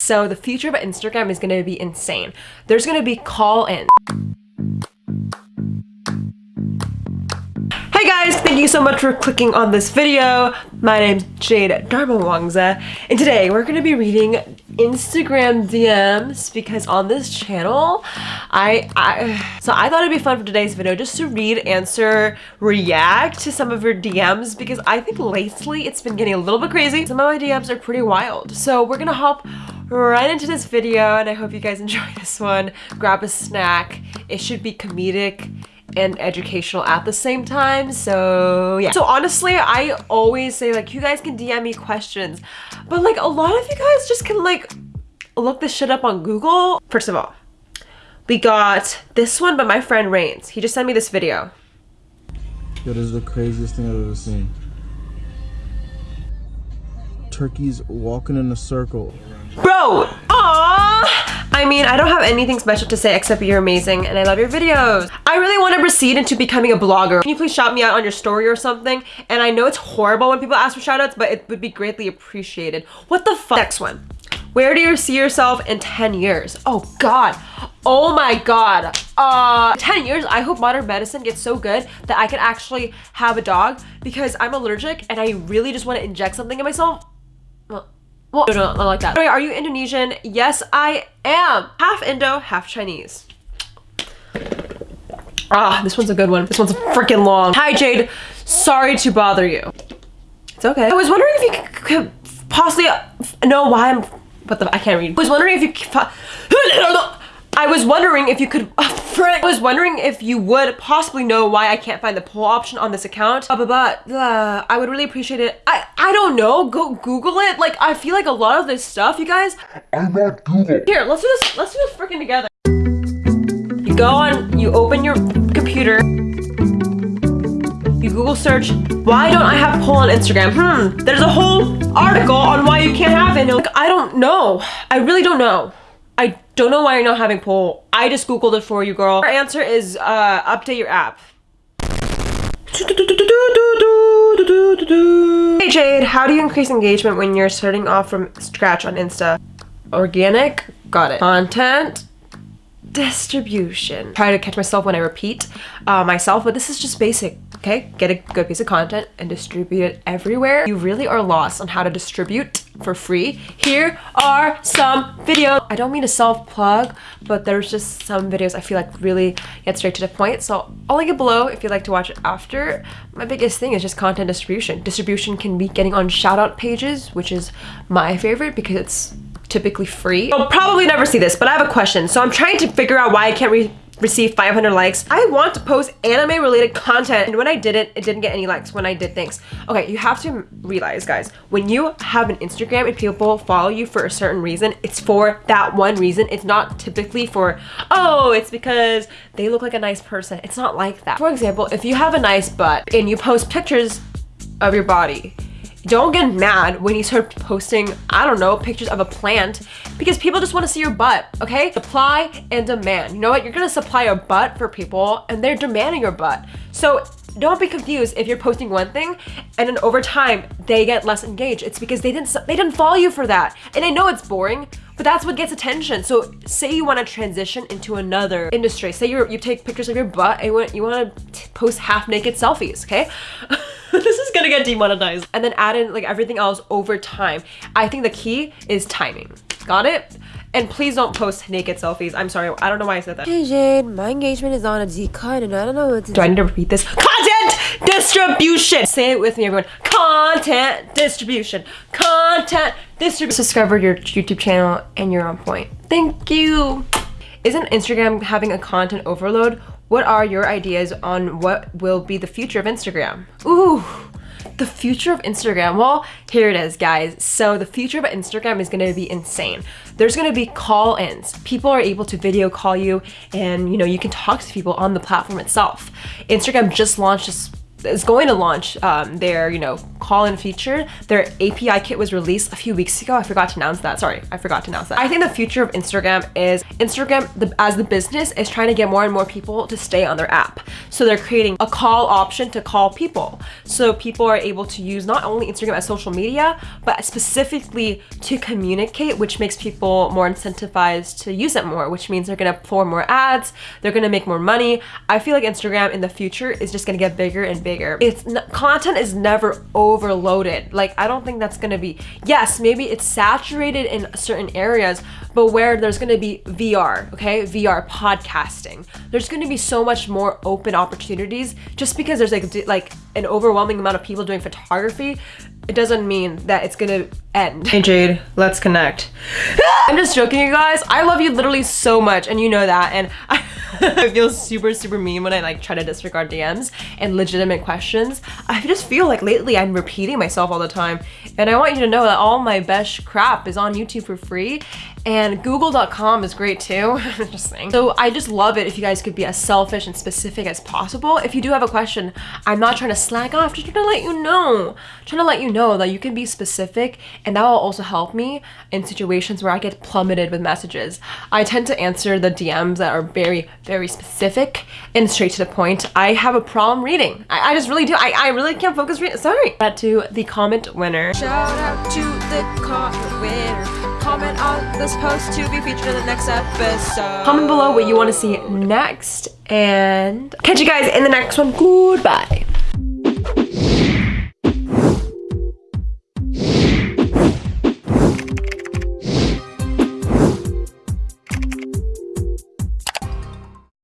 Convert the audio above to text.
So the future of Instagram is going to be insane. There's going to be call-in. Hey guys, thank you so much for clicking on this video. My name's Jade Darmawangsa, and today we're going to be reading Instagram DMs because on this channel, I, I so I thought it'd be fun for today's video just to read, answer, react to some of your DMs because I think lately it's been getting a little bit crazy. Some of my DMs are pretty wild. So we're gonna hop right into this video and I hope you guys enjoy this one. Grab a snack. It should be comedic and educational at the same time so yeah so honestly i always say like you guys can dm me questions but like a lot of you guys just can like look this shit up on google first of all we got this one by my friend Rains. He just sent me this video. Yo, this is the craziest thing I've ever seen. Turkeys walking in a circle. Bro! Aww! I mean, I don't have anything special to say except you're amazing and I love your videos. I really want to proceed into becoming a blogger. Can you please shout me out on your story or something? And I know it's horrible when people ask for shoutouts, but it would be greatly appreciated. What the fuck? Next one. Where do you see yourself in 10 years? Oh God. Oh my God. Uh, 10 years, I hope modern medicine gets so good that I can actually have a dog because I'm allergic and I really just want to inject something in myself. Well, no, not like that. Are you Indonesian? Yes, I am. Half Indo, half Chinese. Ah, this one's a good one. This one's freaking long. Hi, Jade. Sorry to bother you. It's okay. I was wondering if you could possibly know why I'm... What the... I can't read. I was wondering if you... I was wondering if you could, uh, frick, I was wondering if you would possibly know why I can't find the poll option on this account. Uh, I would really appreciate it. I, I don't know, go Google it. Like, I feel like a lot of this stuff, you guys. I'm not Google. Here, let's do this, let's do this freaking together. You go on, you open your computer. You Google search, why don't I have poll on Instagram? Hmm, there's a whole article on why you can't have it. Like, I don't know. I really don't know. I don't know why you're not having poll. I just Googled it for you, girl. Our answer is uh, update your app. Hey Jade, how do you increase engagement when you're starting off from scratch on Insta? Organic, got it. Content, distribution. Try to catch myself when I repeat uh, myself, but this is just basic, okay? Get a good piece of content and distribute it everywhere. You really are lost on how to distribute for free. Here are some videos. I don't mean to self-plug, but there's just some videos I feel like really get straight to the point. So I'll link it below if you'd like to watch it after. My biggest thing is just content distribution. Distribution can be getting on shout out pages, which is my favorite because it's typically free. I'll probably never see this, but I have a question. So I'm trying to figure out why I can't re receive 500 likes. I want to post anime related content and when I did it, it didn't get any likes when I did things. Okay, you have to realize guys, when you have an Instagram and people follow you for a certain reason, it's for that one reason. It's not typically for, oh, it's because they look like a nice person. It's not like that. For example, if you have a nice butt and you post pictures of your body, don't get mad when you start posting, I don't know, pictures of a plant because people just want to see your butt, okay? Supply and demand. You know what? You're going to supply a butt for people and they're demanding your butt. So don't be confused if you're posting one thing and then over time they get less engaged. It's because they didn't they didn't follow you for that. And I know it's boring, but that's what gets attention. So say you want to transition into another industry. Say you you take pictures of your butt and you want, you want to post half naked selfies, okay? gonna get demonetized. And then add in like everything else over time. I think the key is timing. Got it? And please don't post naked selfies. I'm sorry. I don't know why I said that. Hey Jade, my engagement is on a decline and I don't know what to do. I need to repeat this? Content distribution. Say it with me, everyone. Content distribution. Content distribution. Subscribe to your YouTube channel and you're on point. Thank you. Isn't Instagram having a content overload? What are your ideas on what will be the future of Instagram? Ooh, the future of Instagram. Well, here it is, guys. So the future of Instagram is gonna be insane. There's gonna be call-ins. People are able to video call you and you know, you can talk to people on the platform itself. Instagram just launched this is going to launch um, their, you know, call-in feature. Their API kit was released a few weeks ago. I forgot to announce that. Sorry, I forgot to announce that. I think the future of Instagram is Instagram the, as the business is trying to get more and more people to stay on their app. So they're creating a call option to call people. So people are able to use not only Instagram as social media, but specifically to communicate, which makes people more incentivized to use it more, which means they're gonna pour more ads, they're gonna make more money. I feel like Instagram in the future is just gonna get bigger and bigger. It's content is never overloaded. Like I don't think that's gonna be. Yes, maybe it's saturated in certain areas, but where there's gonna be VR, okay, VR podcasting, there's gonna be so much more open opportunities. Just because there's like like an overwhelming amount of people doing photography it doesn't mean that it's gonna end. Hey Jade, let's connect. I'm just joking you guys. I love you literally so much and you know that and I, I feel super super mean when I like try to disregard DMs and legitimate questions. I just feel like lately I'm repeating myself all the time and I want you to know that all my best crap is on YouTube for free and google.com is great too just saying so i just love it if you guys could be as selfish and specific as possible if you do have a question i'm not trying to slack off just trying to let you know I'm trying to let you know that you can be specific and that will also help me in situations where i get plummeted with messages. I tend to answer the dms that are very very specific and straight to the point. I have a problem reading. I, I just really do. I, I really can't focus reading sorry. Back to the comment winner. Shout out to the comment winner. Comment on this post to be featured in the next episode. comment below what you want to see next and catch you guys in the next one. Goodbye